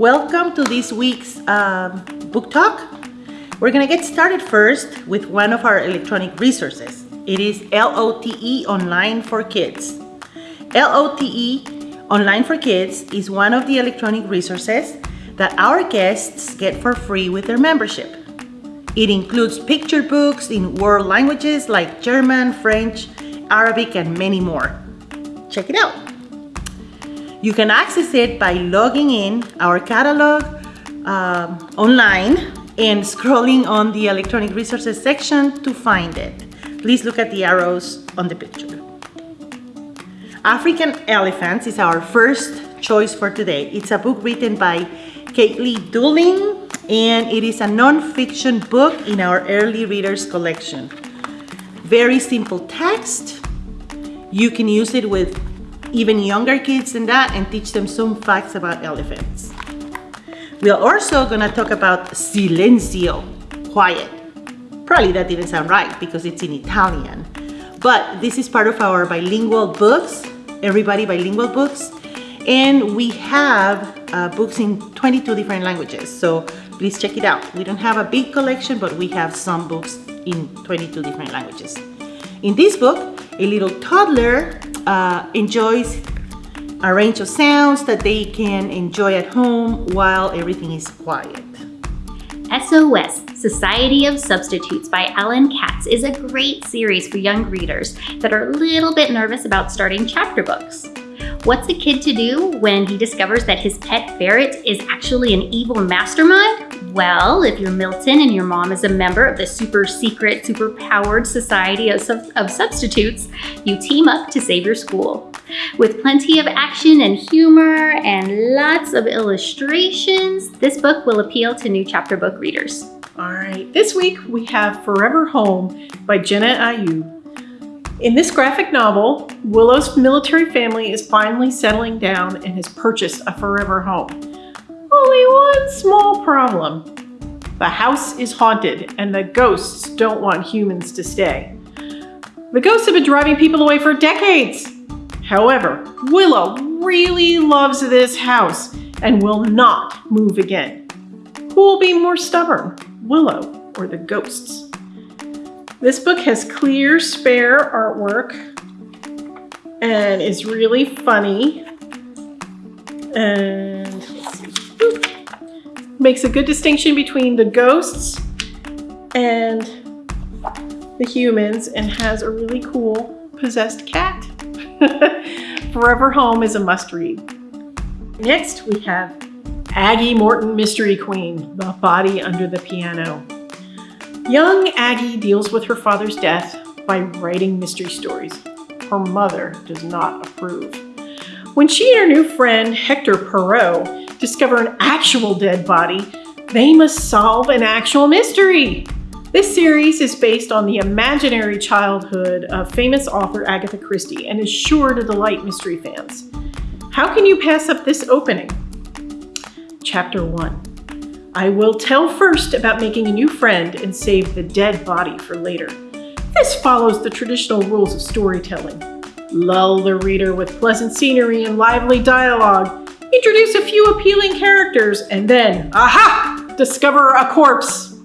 Welcome to this week's um, book talk. We're gonna get started first with one of our electronic resources. It is LOTE Online for Kids. LOTE Online for Kids is one of the electronic resources that our guests get for free with their membership. It includes picture books in world languages like German, French, Arabic, and many more. Check it out. You can access it by logging in our catalog um, online and scrolling on the electronic resources section to find it. Please look at the arrows on the picture. African Elephants is our first choice for today. It's a book written by Kateley Dooling and it is a non-fiction book in our early readers collection. Very simple text. You can use it with even younger kids than that and teach them some facts about elephants. We are also gonna talk about silenzio, quiet. Probably that didn't sound right because it's in Italian. But this is part of our bilingual books, everybody bilingual books. And we have uh, books in 22 different languages. So please check it out. We don't have a big collection, but we have some books in 22 different languages. In this book, a little toddler uh, enjoys a range of sounds that they can enjoy at home while everything is quiet. SOS, Society of Substitutes by Alan Katz is a great series for young readers that are a little bit nervous about starting chapter books. What's a kid to do when he discovers that his pet ferret is actually an evil mastermind? Well, if you're Milton and your mom is a member of the super secret, super powered Society of, Sub of Substitutes, you team up to save your school. With plenty of action and humor and lots of illustrations, this book will appeal to new chapter book readers. All right, this week we have Forever Home by Jenna Ayoub. In this graphic novel, Willow's military family is finally settling down and has purchased a forever home. Only one small problem. The house is haunted and the ghosts don't want humans to stay. The ghosts have been driving people away for decades. However, Willow really loves this house and will not move again. Who will be more stubborn, Willow or the ghosts? This book has clear, spare artwork and is really funny. And makes a good distinction between the ghosts and the humans and has a really cool possessed cat. Forever Home is a must read. Next we have Aggie Morton Mystery Queen, The Body Under the Piano. Young Aggie deals with her father's death by writing mystery stories. Her mother does not approve. When she and her new friend, Hector Poirot, discover an actual dead body, they must solve an actual mystery. This series is based on the imaginary childhood of famous author Agatha Christie and is sure to delight mystery fans. How can you pass up this opening? Chapter 1 I will tell first about making a new friend and save the dead body for later. This follows the traditional rules of storytelling. Lull the reader with pleasant scenery and lively dialogue. Introduce a few appealing characters and then, aha, discover a corpse.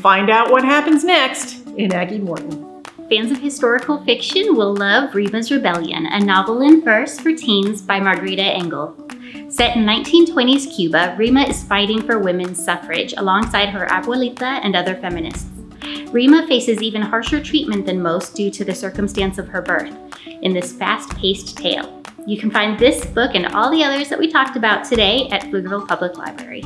Find out what happens next in Aggie Morton. Fans of historical fiction will love Rima's Rebellion, a novel in verse for teens by Margarita Engle. Set in 1920s Cuba, Rima is fighting for women's suffrage alongside her abuelita and other feminists. Rima faces even harsher treatment than most due to the circumstance of her birth in this fast-paced tale. You can find this book and all the others that we talked about today at Pflugerville Public Library.